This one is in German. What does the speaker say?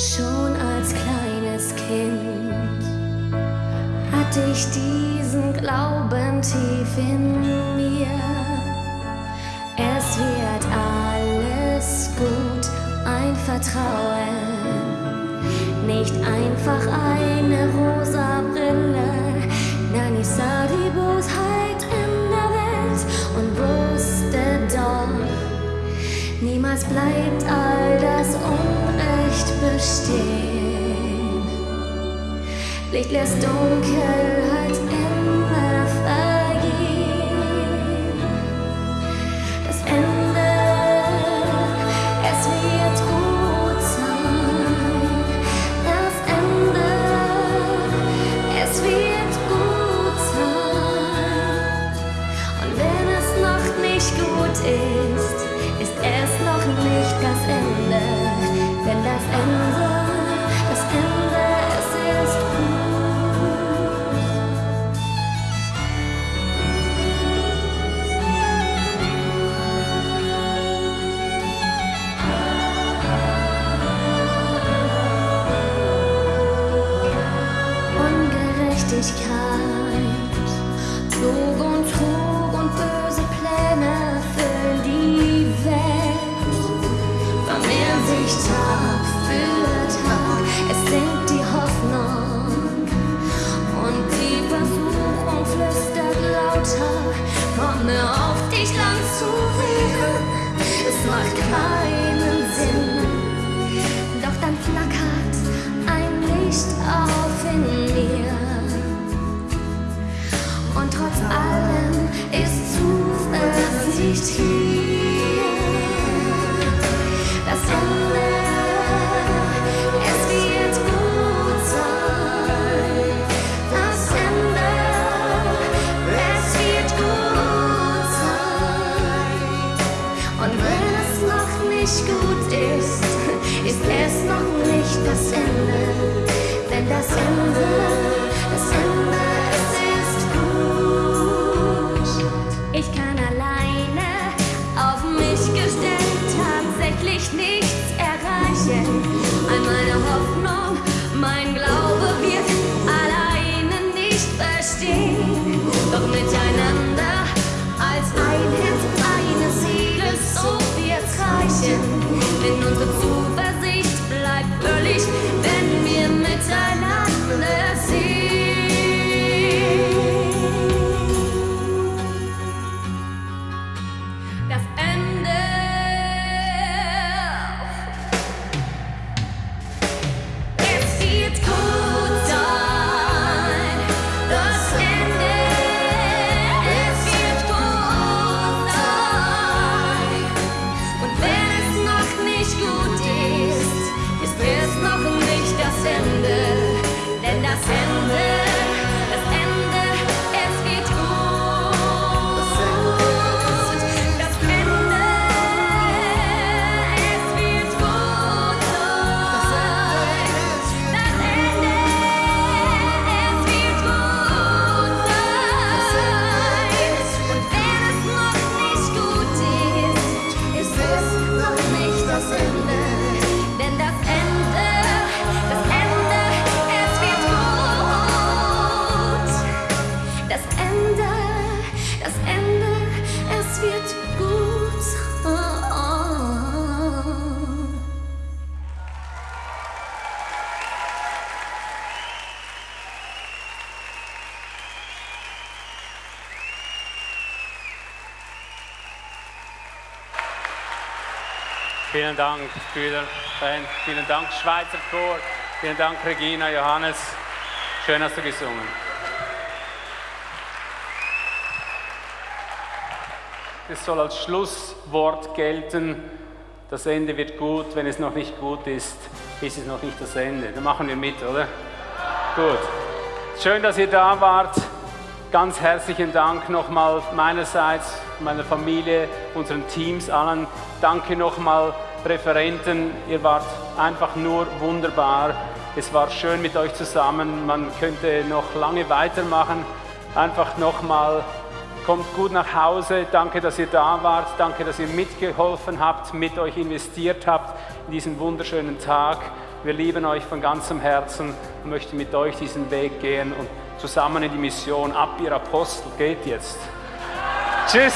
Schon als kleines Kind hatte ich diesen Glauben tief in mir. Es wird alles gut, ein Vertrauen, nicht einfach eine rosa Brille. Nein, ich sah die Bosheit in der Welt und wusste doch, niemals bleibt all das Unrecht bestehen. Licht lässt Dunkelheit immer und böse Pläne füllen die Welt. Vermehren sich Tag für Tag, es sinkt die Hoffnung und die Versuchung flüstert lauter. Komme auf dich lang zu wehren, es macht keinen das das Ende, das Ende, ist gut. Ich kann alleine auf mich gestellt tatsächlich nichts erreichen. All meine Hoffnung, mein Glaube Vielen Dank, Brüder. Vielen Dank, Schweizer Chor. Vielen Dank, Regina, Johannes. Schön hast du gesungen. Es soll als Schlusswort gelten. Das Ende wird gut. Wenn es noch nicht gut ist, ist es noch nicht das Ende. Dann machen wir mit, oder? Gut. Schön, dass ihr da wart. Ganz herzlichen Dank nochmal meinerseits, meiner Familie, unseren Teams, allen. Danke nochmal, Referenten. Ihr wart einfach nur wunderbar. Es war schön mit euch zusammen. Man könnte noch lange weitermachen. Einfach nochmal, kommt gut nach Hause. Danke, dass ihr da wart. Danke, dass ihr mitgeholfen habt, mit euch investiert habt in diesen wunderschönen Tag. Wir lieben euch von ganzem Herzen und möchten mit euch diesen Weg gehen und zusammen in die Mission ab, ihr Apostel, geht jetzt. Tschüss.